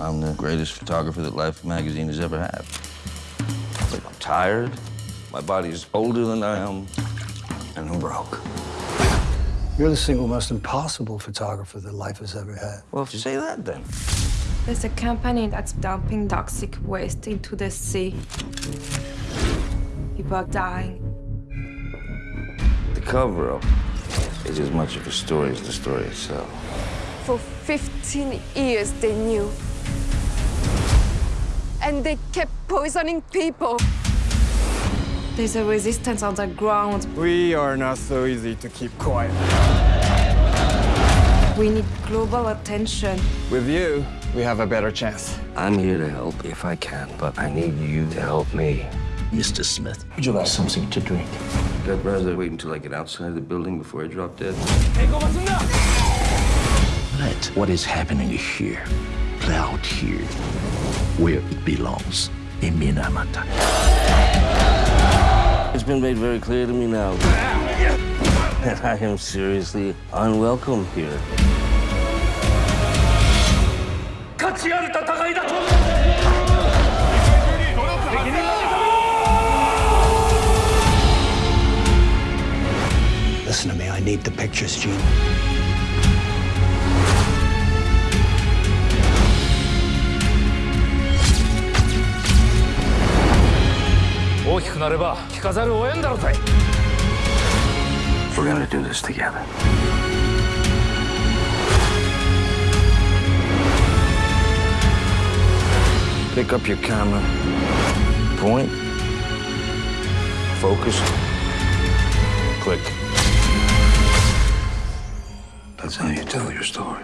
I'm the greatest photographer that Life magazine has ever had. But I'm tired, my body's older than I am, and I'm broke. You're the single most impossible photographer that life has ever had. Well, if you say that, then. There's a company that's dumping toxic waste into the sea. People are dying. The cover-up is as much of a story as the story itself. For 15 years, they knew. And they kept poisoning people. There's a resistance underground. We are not so easy to keep quiet. We need global attention. With you, we have a better chance. I'm here to help if I can, but I need you to help me. Mr. Smith, would you like something to drink? I'd rather wait until I get outside the building before I drop dead. Let what is happening here play out here, where it belongs, in Minamata. It's been made very clear to me now that I am seriously unwelcome here. Listen to me, I need the pictures, Gene. We're gonna do this together. Pick up your camera. Point. Focus. Click. That's how you tell your story.